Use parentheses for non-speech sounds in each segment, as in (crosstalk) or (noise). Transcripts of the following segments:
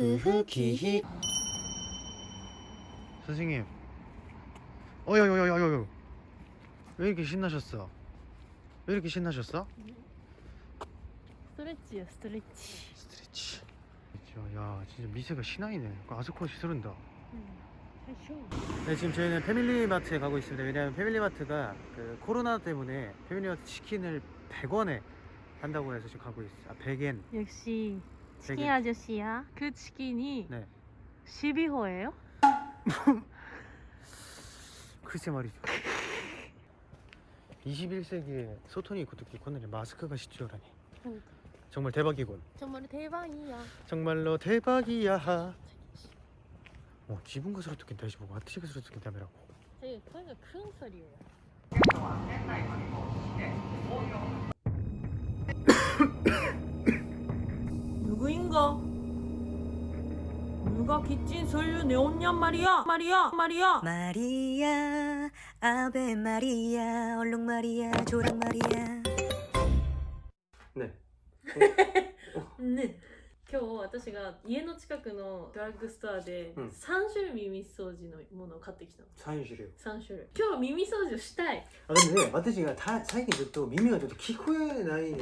그 그 크흐 기히. 선생님. 어여여여여여 왜 이렇게 신나셨어? 왜 이렇게 신나셨어? 스트레치요 스트레치. 스트레치. 야 진짜 미세가 신화이네. 그 아스코시 스른다. 음, 네, 지금 저희는 패밀리마트에 가고 있습니다. 왜냐하면 패밀리마트가 그 코로나 때문에 패밀리마트 치킨을 100원에 한다고 해서 지금 가고 있어요 아 100엔. 역시. 치킨 되게- 아저씨야. 그 치킨이 네. 12호예요? (laughs) 글쎄 말이죠. 21세기에 소통이 고토끼 코너에 마스크가 시주요라니. 정말 대박이군. 정말 대박이야. 정말로 대박이야. 어 지분 것으로 듣긴 다시 보고 하트시 것으로 듣긴 다음이라고. 되게声が큰 소리예요 누구인가? 누가 기친 소유 내었냔 말이야 말이야 말이야 마리아 아베 마리아 얼룩 마리아 조랑 마리아 네 ね今日私が家の近くのドラッグストアでうん3種類耳掃除のものを買ってきたの 사인실이요 3種類今日は耳掃除をしたい 아 근데 마트지가 다最近ずっと耳がちょっと聞こえないいや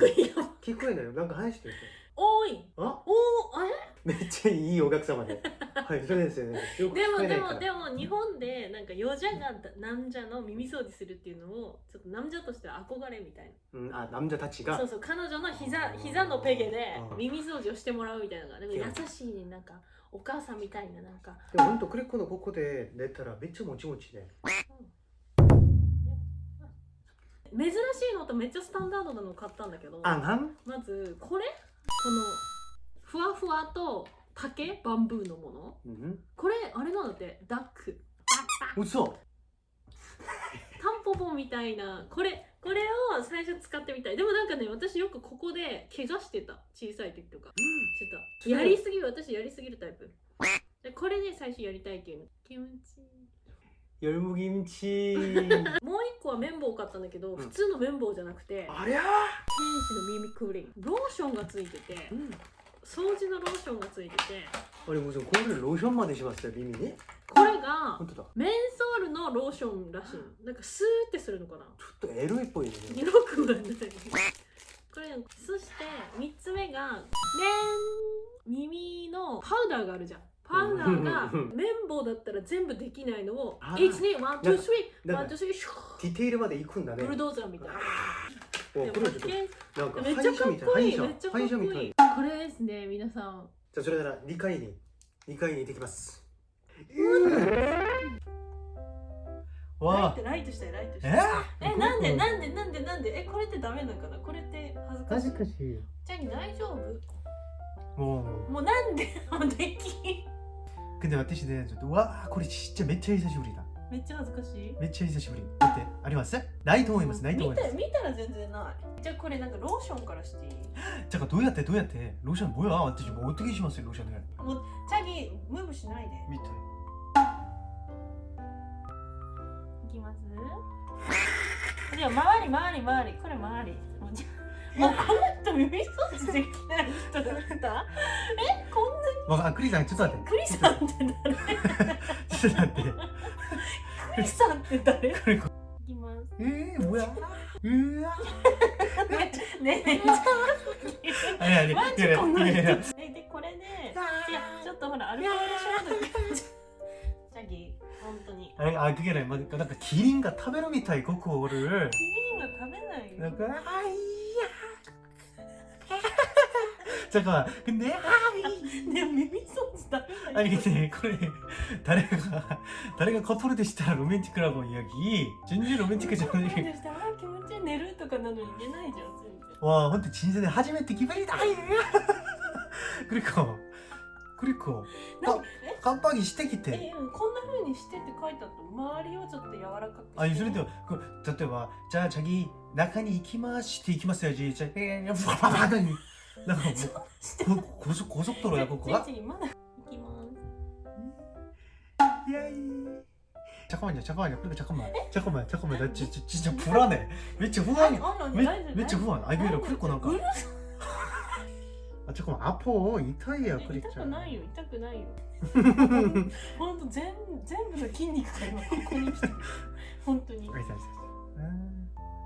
聞こえないなんか話してる 多い。あ？おおあれ？めっちゃいいお客様で。(laughs) はいそれですよね。でもでもでも日本でなんかヨジャがなんじゃの耳掃除するっていうのをちょっとなんじゃとして憧れみたいうんあ남자たちが。なそうそう彼女の膝膝のペゲでうん。耳掃除をしてもらうみたいなのがなんかそう優しいねなんかお母さんみたいななんか。でもほんとクレコのここで寝たらめっちゃもちもちで。珍しいのとめっちゃスタンダードなの買ったんだけど。あんはん？まずこれ？このふわふわと竹バンブーのもの、うん、これあれなんだってダック。嘘。(laughs) タンポポみたいな。これこれを最初使ってみたい。でもなんかね私よくここで怪我してた。小さい時とか、うん、してた。やりすぎる。私やりすぎるタイプ。でこれで、ね、最初やりたいっていうの。気持ちいい。(laughs) もう一個はメンかったんだけど、うん、普通の綿棒じゃなくてありゃ天使の耳クリローションがついてて、うん、掃除のローションがついてて。あれもうこれローションまでしまよ耳ねこれがメンソールのローションらしい。なんかスーってするのかな？ちょっとエロいっぽいね。エくはない。これそして3つ目がねん耳のパウダーがあるじゃん。パートーが綿棒だったら全部できないのを121231233ディテールまで行くんだね。ブルドーザーみたいな。めっちゃかっこいいめっちゃかっこいい。これですね皆さん。じゃあそれなら二回に二回に行ってきます。わあライトしたいライトしたい。え？ー、えなんでなんでなんでなんで？えこれってダメなのかな？これって恥ずかしい。恥ずかしい。じゃあ大丈夫？もうもうなんで？(laughs) もでき 근데 마티시는 와これ 진짜 매차 히사시부리다 めっちゃ恥ずかしい 매차 히사시부리 어때? ありますないと思いますないと思います見た見たら全然ないじゃあこれなんかローションからしていい 잠깐 どうやってどうやって 로션 뭐야? 마티시 뭐 어떻게 심었어요 로션을 もうチャギムーブしないで 밑에 いきますじゃあ周り周り周りこれ周りもうじゃもうこの人耳掃除できない人だったえこん わかん、クリさん、ちょっと待って。クリさんって誰？ちょっと待って。クリさんって誰？いきます。えー、うわ。うわ。ねえ、ねえ、あれあれ。マジこの人。え、で、これで、ちょっとほら、アルコール消毒。シャギ、本当に。あれ、あ、くげない。なんか、キリンが食べるみたい、ここお。キリンは食べないよ。だから、あい。ちょっと待って、ねーい。ね、耳掃除だめだよ。れ、誰が、誰がコトルでした。らロメンチックラのンやき、順々ロメンチックじゃない。気持ちいい寝るとかなのに寝ないじゃん、わあ、ほんと人生で初めて決まりだい。クリコ、クリコ。なんカしてきて。こんな風にしてって書いてあった。周りをちょっと柔らかくあ、それでは、例えば、じゃあ、チ、中に行きまして、行きますよ、じいちゃん。え、なんかもしてうこ高速高速道路やここがちんちんまだ行きます 야이 잠깐만요 잠깐만요 그러니까 잠깐만 잠깐만 잠깐만 나 지, 지, 진짜 불안해 めっちゃ不安 あの め 大丈夫 めっちゃ不安あいやいや 大丈夫 그리고 なんかうるさ 아 잠깐만 아파 이타이야 え 그랬잖아 痛くないよ痛くないよほんと全全部の筋肉が今ここに来てる本当に 알았어 알았어 아, 아 근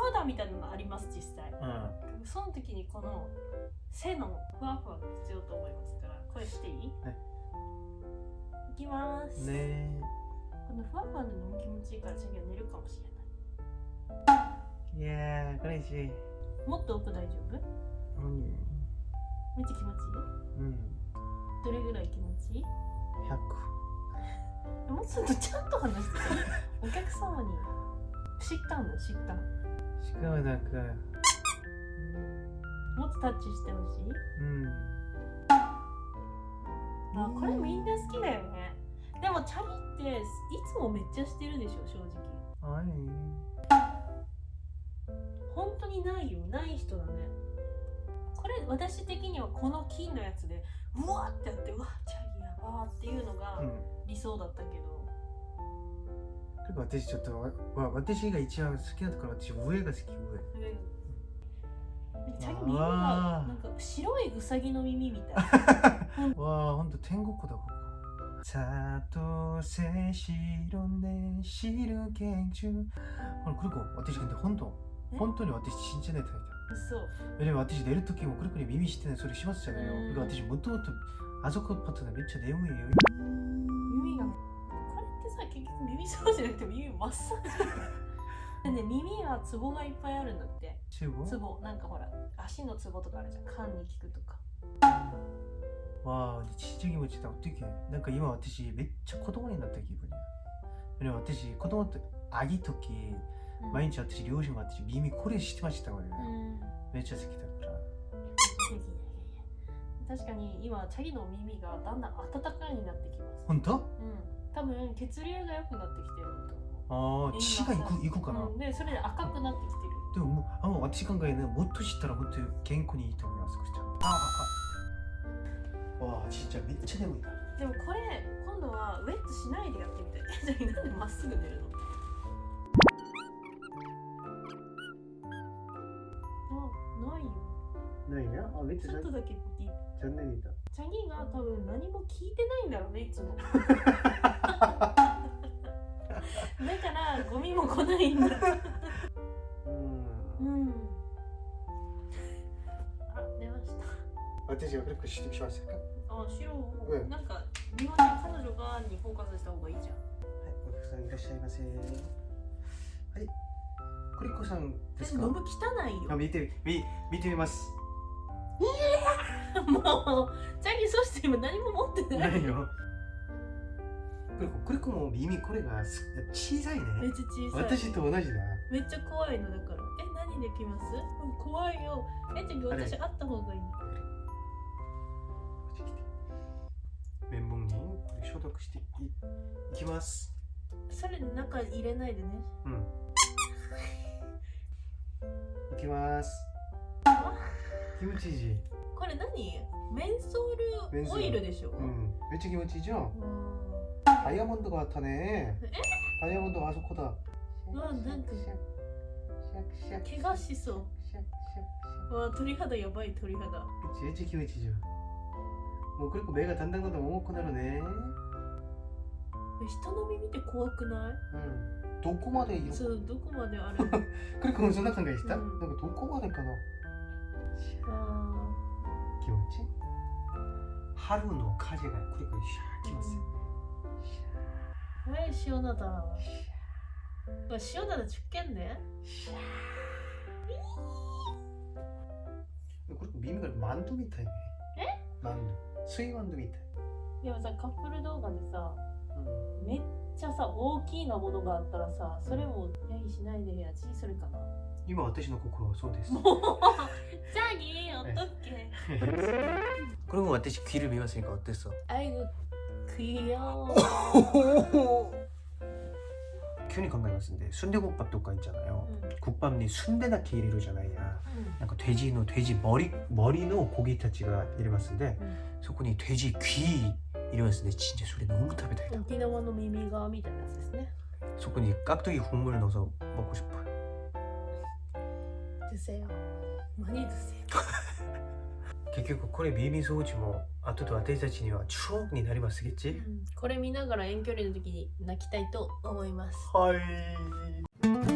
パウダーみたいなのあります実際、うん、その時にこの背のふわふわが必要と思いますからこれしていい、はい、いきます。ねこのふわふわのも気持ちいいから次は寝るかもしれない。いやー嬉しいもっと奥大丈夫？うん。めっちゃ気持ちいい？うん。どれぐらい気持ちいい ?100 もうちょっとちゃんと話して。(laughs) お客様に。知ったんだ知ったん 지금은 그 もっとタッチしてほしい 음. あこれみんな好きだよねでもチャリっていつもめっちゃしてるでしょ正直 아니 本当にないよない人だねこれ私的にはこの金のやつでうわってやってうわチャリやばーっていうのが 음. 理想だったけど 그리고 私ちょっとわわ私が一番好きなところは私上が好き上上チャリ耳があーなんか白いウサギの耳みたい 와 (laughs) 혼자天国だ 그거 사도세 시로네 시르갱주 어, 그리고 私 근데 혼도 네? 혼돈이 私 진짜 내 타입이다 そう 왜냐면 私 내릴時も 그렇게耳 시트는 소리 심었잖아요 음. 그러니까 私 무토부터 아소코 파트는 미쳐 내용이에요 耳がこれって さ結局耳掃除じゃなくて耳マッサージでね耳はツボがいっぱいあるんだって。ツボ？ツボ？なんかほら足のツボとかあるじゃん。缶に効くとか。わあちっちゃい気持ちだってなんか今私めっちゃ子供になった気分でも私子供ってあぎとき毎日私両親が私耳これしてましたからね、うん、めっちゃ好きだから。確かに今チャギの耳がだんだん温かいになってきます。本当？多分血流が良くなってきてるとああ血がいくいくかな、うん、でそれで赤くなってきてる。でもあの私考えねもっと知ったら本当に健康にいいと思いますくちゃん。あああわあちっちゃいめっちゃ眠いなでもこれ今度はウェットしないでやってみたいじゃあなんでまっすぐ寝るのあないよないなあめっちちょっとだけ残念だチャギが多分何も聞いてないんだろうねいつも。(laughs) だからゴミも来ないんだ。うん。うん。あ出ました。私はクリックしましたか？はあ白う。ん。なんか日本人彼女がにフォーカスした方がいいじゃん。いお客さんいらっしゃいませ。はい。クリッコさんですか？ノブ汚いよ。あ見てみ見てみます (laughs) もうチャギそして今何も持ってない。ないよ。クリッコクリッコも耳これがす小さいね。めっちゃ小さい。私と同じだ。めっちゃ怖いのだから。え何できます？うん怖いよ。えチャギあれ私会った方がいい。綿棒にこれ消毒していいきます。それ中入れないでね。うん。(laughs) いきます。気持ちいいこれ何メンソールオイルでしょ、うんめっちゃ気持ちいいじゃんうんダイヤモンドがあったねえダイヤモンドがあそこだうわなんか怪我しそうシャッシャッシャッうわ鳥肌やばい鳥肌 그치 일찍 키우치죠 뭐 그리고 매가 단단하다 먹고 나르네 人の耳って怖くない 응 도코마데 이렇게 そうどこまである 그리고そんな考えした 응. なんかどこまでかなあ 気持ち春の風がくるくるシャーきますよーはい塩灘うわ塩灘出見ね 그리고 미미가 만두 미타이네 에? 만두 수이 만두 미타이 でもさカップル動画でさ 응. めっちゃさ大きなものがあったらさそれもヤギしないでやちそれかな今私の心はそうですもうジャ 네. 어떡해. (laughs) 그리고 마태씨 귀를 매봤으니까 어땠어? 아이고 귀여워. (laughs) 큐니 건강했는데 순대국밥도가 있잖아요. 음. 국밥니 순대나 게이리로잖아 야. 약간 돼지노 돼지 머리 머리노 고기타치가 이래봤는데 음. 소코니 돼지 귀 이래봤는데 진짜 소리 너무 탑이다. 오키나와노 미미가 미다라스네. 소코니 깍두기 국물 넣어서 먹고 싶어요. 드세요. 많이 드세요. (laughs) 結局これビービー装置も後で私たちにはショックになりますうん、これ見ながら遠距離の時に泣きたいと思います。はい。